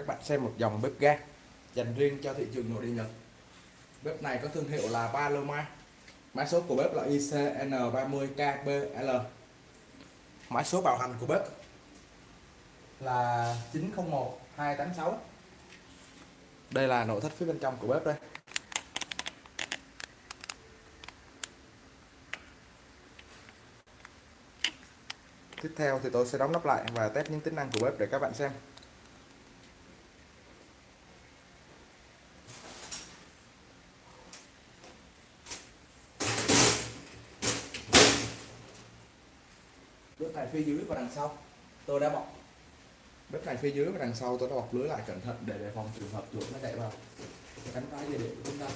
các bạn xem một dòng bếp ga dành riêng cho thị trường nội địa Nhật. Bếp này có thương hiệu là Paloma mã số của bếp là ICN30KBL mã số bảo hành của bếp là 901286 đây là nội thất phía bên trong của bếp đây. Tiếp theo thì tôi sẽ đóng nắp lại và test những tính năng của bếp để các bạn xem. Phía dưới và đằng sau. Tôi đã bọc. Bếp này phía dưới và đằng sau tôi đã bọc lưới lại cẩn thận để đề phòng trường hợp chuột nó chạy vào. Cánh tay dây điện của chúng ta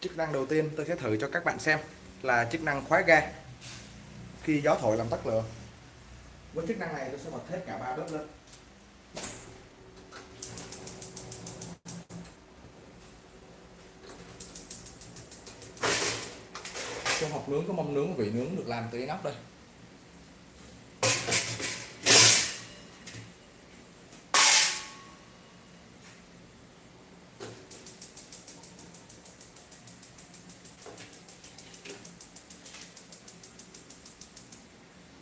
chức năng đầu tiên tôi sẽ thử cho các bạn xem là chức năng khóa ga. Khi gió thổi làm tắt lửa. Với chức năng này tôi sẽ bật hết cả ba bếp lên. Trong hộp nướng có mâm nướng vị nướng được làm từ inox đây.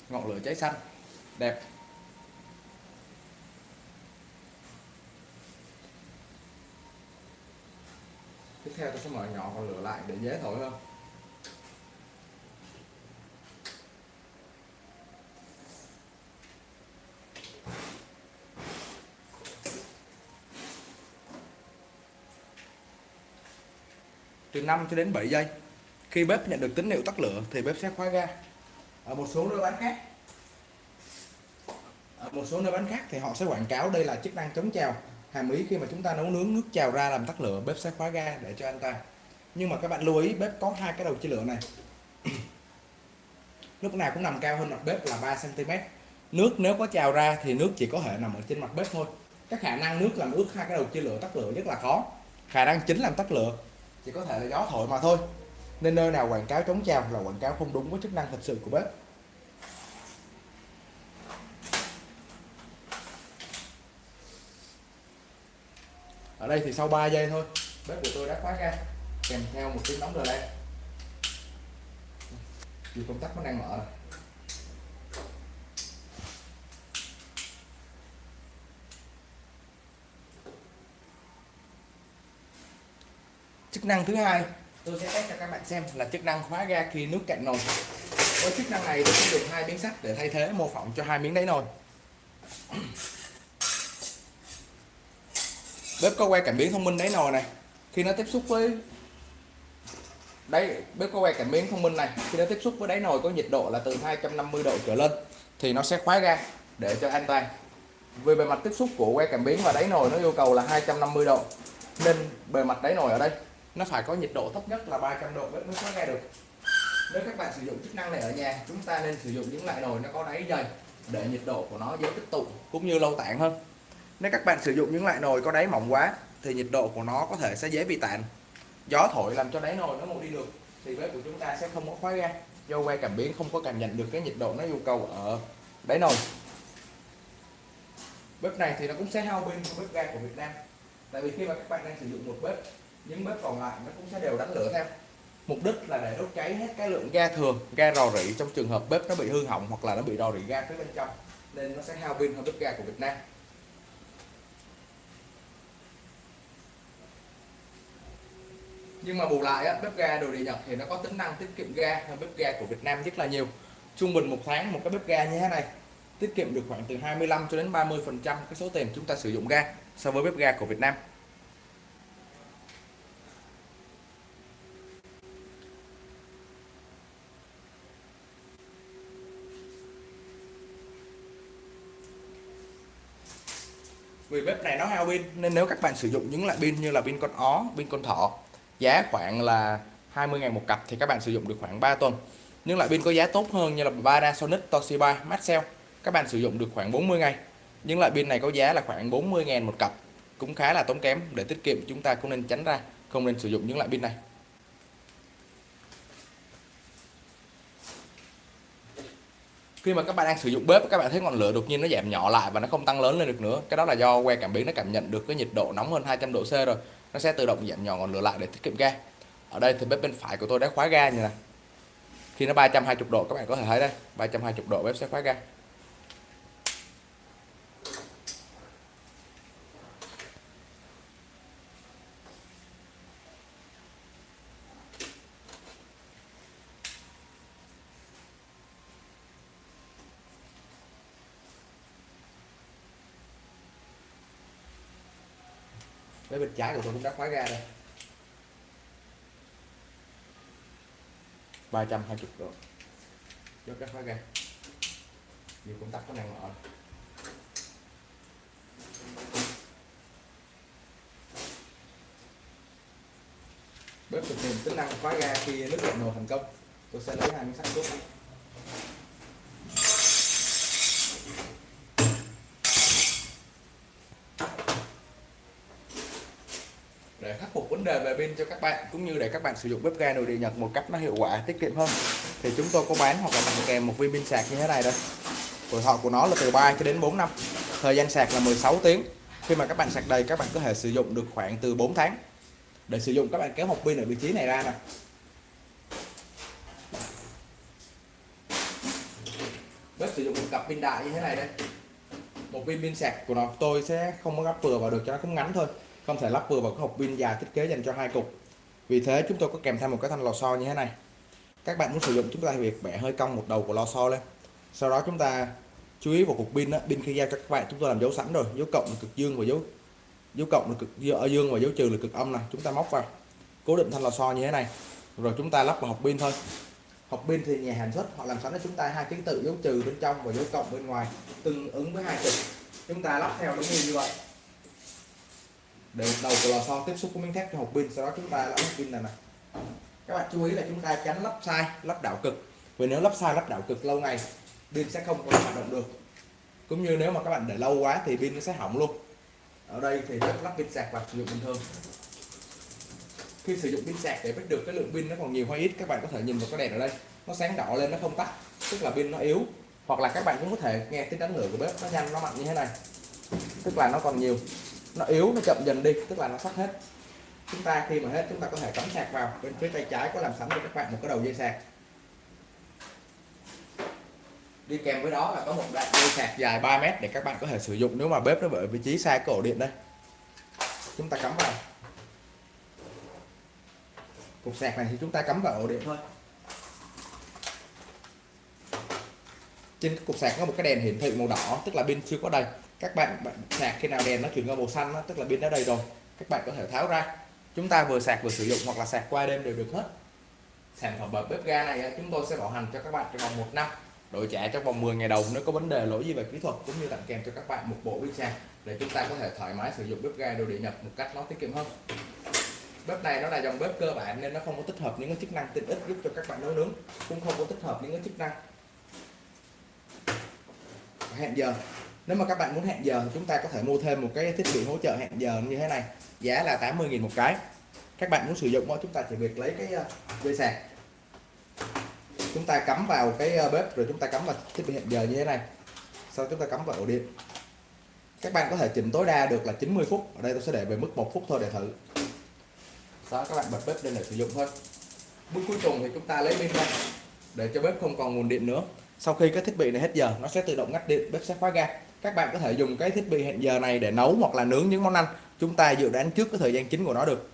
Ngọn lửa cháy xanh. Đẹp. Tiếp theo tôi sẽ mở nhỏ ngọn lửa lại để dễ thổi hơn từ 5 cho đến 7 giây, khi bếp nhận được tín hiệu tắt lửa thì bếp sẽ khóa ga ở một số nơi bán khác. Ở một số nơi bán khác thì họ sẽ quảng cáo đây là chức năng chống trào hàm ý khi mà chúng ta nấu nướng nước trào ra làm tắt lửa, bếp sẽ khóa ga để cho anh ta. Nhưng mà các bạn lưu ý, bếp có hai cái đầu chia lửa này. Lúc nào cũng nằm cao hơn mặt bếp là 3 cm nước nếu có trào ra thì nước chỉ có thể nằm ở trên mặt bếp thôi. Các khả năng nước làm ướt hai cái đầu chia lửa tắt lửa rất là khó khả năng chính làm tắt lửa chỉ có thể là gió thổi mà thôi nên nơi nào quảng cáo chống trào là quảng cáo không đúng với chức năng thật sự của bếp ở đây thì sau 3 giây thôi, bếp của tôi đã khóa ra, kèm theo một tiếng nóng rồi đây dù công tắc nó đang mở này. chức năng thứ hai tôi sẽ test cho các bạn xem là chức năng khóa ga khi nước cạn nồi. Với chức năng này tôi sẽ dùng hai miếng sắt để thay thế, mô phỏng cho hai miếng đáy nồi. Bếp có que cảm biến thông minh đáy nồi này. Khi nó tiếp xúc với đấy bếp có que cảm biến thông minh này. Khi nó tiếp xúc với đáy nồi có nhiệt độ là từ 250 độ trở lên, thì nó sẽ khóa ga để cho an toàn. Vì bề mặt tiếp xúc của que cảm biến và đáy nồi nó yêu cầu là 250 độ, nên bề mặt đáy nồi ở đây nó phải có nhiệt độ thấp nhất là 300 độ mới có nghe được. Nếu các bạn sử dụng chức năng này ở nhà, chúng ta nên sử dụng những loại nồi nó có đáy dày để nhiệt độ của nó dễ tích tụ cũng như lâu tản hơn. Nếu các bạn sử dụng những loại nồi có đáy mỏng quá, thì nhiệt độ của nó có thể sẽ dễ bị tản gió thổi làm cho đáy nồi nó không đi được, thì bếp của chúng ta sẽ không có khóa ga. Do que cảm biến không có cảm nhận được cái nhiệt độ nó yêu cầu ở đáy nồi. Bếp này thì nó cũng sẽ hao pin của bếp ga của Việt Nam. Tại vì khi mà các bạn đang sử dụng một bếp những bếp còn lại nó cũng sẽ đều đánh lửa theo. Mục đích là để đốt cháy hết cái lượng ga thường ga rò rỉ trong trường hợp bếp nó bị hư hỏng hoặc là nó bị rò rỉ ga phía bên trong nên nó sẽ hao pin hơn bếp ga của Việt Nam. Nhưng mà bù lại á, bếp ga đồ địa Nhật thì nó có tính năng tiết kiệm ga hơn bếp ga của Việt Nam rất là nhiều. Trung bình một tháng một cái bếp ga như thế này tiết kiệm được khoảng từ 25 cho đến 30 phần trăm cái số tiền chúng ta sử dụng ga so với bếp ga của Việt Nam. Vì bếp này nó hao pin, nên nếu các bạn sử dụng những loại pin như là pin con ó, pin con thỏ, giá khoảng là 20 ngàn một cặp thì các bạn sử dụng được khoảng 3 tuần. Nhưng loại pin có giá tốt hơn như là Panasonic, Toshiba, Maxell, các bạn sử dụng được khoảng 40 ngày. Những loại pin này có giá là khoảng 40 ngàn một cặp, cũng khá là tốn kém. Để tiết kiệm, chúng ta cũng nên tránh ra, không nên sử dụng những loại pin này. Khi mà các bạn đang sử dụng bếp, các bạn thấy ngọn lửa đột nhiên nó giảm nhỏ lại và nó không tăng lớn lên được nữa. Cái đó là do que cảm biến nó cảm nhận được cái nhiệt độ nóng hơn 200 độ C rồi. Nó sẽ tự động giảm nhỏ ngọn lửa lại để tiết kiệm ga ở đây thì bếp bên phải của tôi đã khóa ga như này khi nó 320 độ, các bạn có thể thấy đây 320 độ bếp sẽ khóa ga. Với bên trái của tôi cũng đã khóa ra đây. 320 độ. Giúp các khóa ra. Nhiều công tắc có năng mở bếp thực hiện tính năng khóa ga khi nước lạnh nồi thành công. Tôi sẽ lấy hai miếng sắt xuống đề về pin cho các bạn, cũng như để các bạn sử dụng bếp ga nội địa Nhật một cách nó hiệu quả, tiết kiệm hơn. Thì chúng tôi có bán hoặc là tặng kèm một viên pin sạc như thế này đây tuổi thọ của nó là từ 3 cho đến 4 năm. Thời gian sạc là 16 tiếng. Khi mà các bạn sạc đầy, các bạn có thể sử dụng được khoảng từ 4 tháng. Để sử dụng, các bạn kéo hộp pin ở vị trí này ra nè. Bếp sử dụng một cặp pin đại như thế này đây. Một viên pin sạc của nó. Tôi sẽ không có gấp vừa vào được, cho nó cũng ngắn thôi không thể lắp vừa vào cái hộp pin dài thiết kế dành cho hai cục. Vì thế chúng tôi có kèm theo một cái thanh lò xo như thế này. Các bạn muốn sử dụng chúng ta việc bẻ hơi cong một đầu của lò xo lên. Sau đó chúng ta chú ý vào cục pin đó, pin khi giao cho các bạn chúng tôi làm dấu sẵn rồi. Dấu cộng là cực dương và dấu dấu cộng là cực ở ờ, dương và dấu trừ là cực âm này. Chúng ta móc vào. Cố định thanh lò xo như thế này. Rồi chúng ta lắp vào hộp pin thôi. Hộp pin thì nhà sản xuất họ làm sẵn cho chúng ta hai ký tự dấu trừ bên trong và dấu cộng bên ngoài tương ứng với hai cực chúng ta lắp theo đúng như vậy để đầu của lò xo tiếp xúc với miếng thép cho hộp pin, sau đó chúng ta lắp pin này nè. các bạn chú ý là chúng ta tránh lắp sai, lắp đảo cực. Vì nếu lắp sai, lắp đảo cực lâu ngày, pin sẽ không có hoạt động được. Cũng như nếu mà các bạn để lâu quá thì pin nó sẽ hỏng luôn. Ở đây thì lắp pin sạc và sử dụng bình thường. Khi sử dụng pin sạc để biết được cái lượng pin nó còn nhiều hay ít, các bạn có thể nhìn vào cái đèn ở đây. Nó sáng đỏ lên, nó không tắt, tức là pin nó yếu. Hoặc là các bạn cũng có thể nghe tiếng đánh lửa của bếp nó nhanh, nó mạnh như thế này, tức là nó còn nhiều nó yếu, nó chậm dần đi, tức là nó sắp hết. Chúng ta khi mà hết, chúng ta có thể cắm sạc vào bên phía tay trái có làm sẵn cho các bạn một cái đầu dây sạc. Đi kèm với đó là có một đoạn dây sạc dài 3 mét để các bạn có thể sử dụng nếu mà bếp nó ở vị trí xa cái ổ điện đây. Chúng ta cắm vào. Cục sạc này thì chúng ta cắm vào ổ điện thôi. Trên cục sạc có một cái đèn hiển thị màu đỏ, tức là pin chưa có đầy các bạn, bạn sạc khi nào đèn nó chuyển qua màu xanh đó, tức là pin đã đầy rồi các bạn có thể tháo ra. Chúng ta vừa sạc vừa sử dụng hoặc là sạc qua đêm đều được hết. Sản phẩm bếp ga này chúng tôi sẽ bảo hành cho các bạn trong vòng một năm. Đổi trả trong vòng 10 ngày đầu nếu có vấn đề lỗi gì về kỹ thuật cũng như tặng kèm cho các bạn một bộ pin sạc để chúng ta có thể thoải mái sử dụng bếp ga đồ điện nhập một cách nó tiết kiệm hơn. Bếp này nó là dòng bếp cơ bản nên nó không có tích hợp những cái chức năng tiện ích giúp cho các bạn nấu nướng cũng không có tích hợp những cái chức năng. Hẹn giờ nếu mà các bạn muốn hẹn giờ thì chúng ta có thể mua thêm một cái thiết bị hỗ trợ hẹn giờ như thế này. Giá là 80.000 một cái. Các bạn muốn sử dụng đó chúng ta chỉ việc lấy cái ờ, dây sạc. Chúng ta cắm vào cái ờ, bếp rồi chúng ta cắm vào thiết bị hẹn giờ như thế này. Sau chúng ta cắm vào ổ điện. Các bạn có thể chỉnh tối đa được là 90 phút. Ở đây tôi sẽ để về mức một phút thôi để thử. Đó các bạn bật bếp lên để sử dụng thôi. Bước cuối cùng thì chúng ta lấy pin ra để cho bếp không còn nguồn điện nữa. Sau khi cái thiết bị này hết giờ, nó sẽ tự động ngắt điện, bếp sẽ khóa ga các bạn có thể dùng cái thiết bị hẹn giờ này để nấu hoặc là nướng những món ăn. Chúng ta dự đoán trước cái thời gian chính của nó được.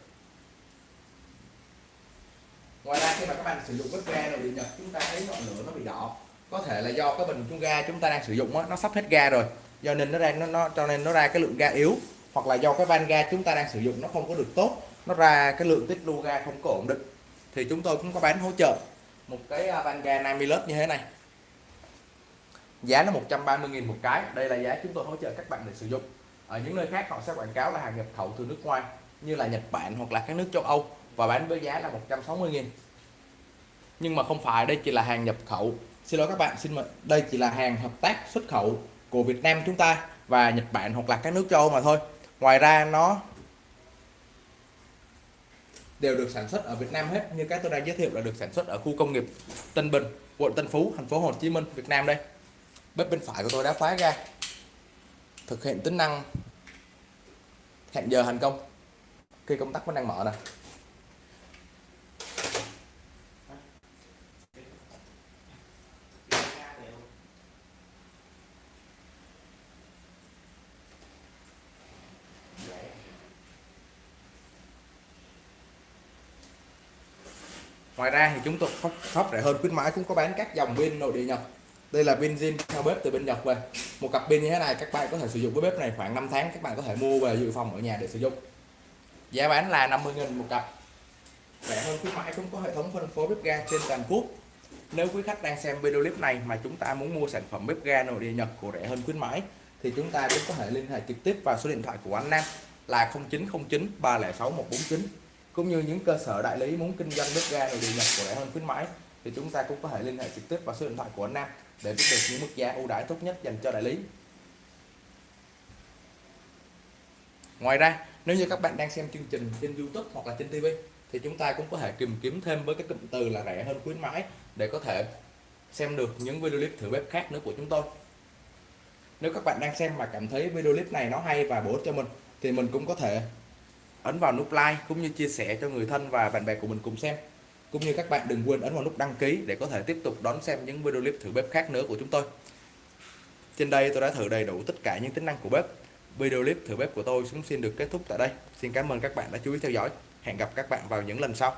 Ngoài ra khi mà các bạn sử dụng bếp ga rồi điện nhật chúng ta thấy ngọn lửa nó bị đỏ. Có thể là do cái bình chung ga chúng ta đang sử dụng đó, nó sắp hết ga rồi. Do nên nó đang nó, nó cho nên nó ra cái lượng ga yếu. Hoặc là do cái van ga chúng ta đang sử dụng nó không có được tốt. Nó ra cái lượng tích lưu ga không có ổn định. Thì chúng tôi cũng có bán hỗ trợ một cái à, van ga 50 lớp như thế này giá nó 130.000 một cái. Đây là giá chúng tôi hỗ trợ các bạn để sử dụng. Ở những nơi khác họ sẽ quảng cáo là hàng nhập khẩu từ nước ngoài, như là Nhật Bản hoặc là các nước châu Âu, và bán với giá là 160.000 nhưng mà không phải, đây chỉ là hàng nhập khẩu. Xin lỗi các bạn, xin mời đây chỉ là hàng hợp tác xuất khẩu của Việt Nam chúng ta và Nhật Bản hoặc là các nước châu Âu mà thôi. Ngoài ra, nó đều được sản xuất ở Việt Nam hết, như các tôi đang giới thiệu là được sản xuất ở khu công nghiệp Tân Bình, quận Tân Phú, thành phố Hồ Chí Minh, Việt Nam đây bếp bên phải của tôi đã khóa ra. Thực hiện tính năng. Hẹn giờ thành công. Khi công tắc vẫn đang mở nè. Ngoài ra thì chúng tôi shop rẻ hơn. Khuyến mãi cũng có bán các dòng pin nội địa nhập đây là pin zin theo bếp từ bên nhật về. Một cặp pin như thế này, các bạn có thể sử dụng với bếp này khoảng 5 tháng, các bạn có thể mua về dự phòng ở nhà để sử dụng. Giá bán là 50 000 một cặp. Rẻ hơn khuyến mãi cũng có hệ thống phân phối bếp ga trên toàn quốc. Nếu quý khách đang xem video clip này mà chúng ta muốn mua sản phẩm bếp ga nội địa nhật của rẻ hơn khuyến mãi, thì chúng ta cũng có thể liên hệ trực tiếp vào số điện thoại của anh Nam là 0909 306 149 cũng như những cơ sở đại lý muốn kinh doanh bếp ga nội địa nhật của rẻ hơn khuyến mãi thì chúng ta cũng có thể liên hệ trực tiếp vào số điện thoại của anh Nam để biết được những mức giá ưu đãi tốt nhất dành cho đại lý. Ngoài ra, nếu như các bạn đang xem chương trình trên YouTube hoặc là trên TV thì chúng ta cũng có thể tìm kiếm thêm với cái cụm từ là rẻ hơn khuyến mãi để có thể xem được những video clip thử bếp khác nữa của chúng tôi. Nếu các bạn đang xem mà cảm thấy video clip này nó hay và bổ ích cho mình, thì mình cũng có thể ấn vào nút like cũng như chia sẻ cho người thân và bạn bè của mình cùng xem cũng như các bạn đừng quên ấn vào nút đăng ký để có thể tiếp tục đón xem những video clip thử bếp khác nữa của chúng tôi. Trên đây tôi đã thử đầy đủ tất cả những tính năng của bếp. Video clip thử bếp của tôi cũng xin được kết thúc tại đây. Xin cảm ơn các bạn đã chú ý theo dõi. Hẹn gặp các bạn vào những lần sau.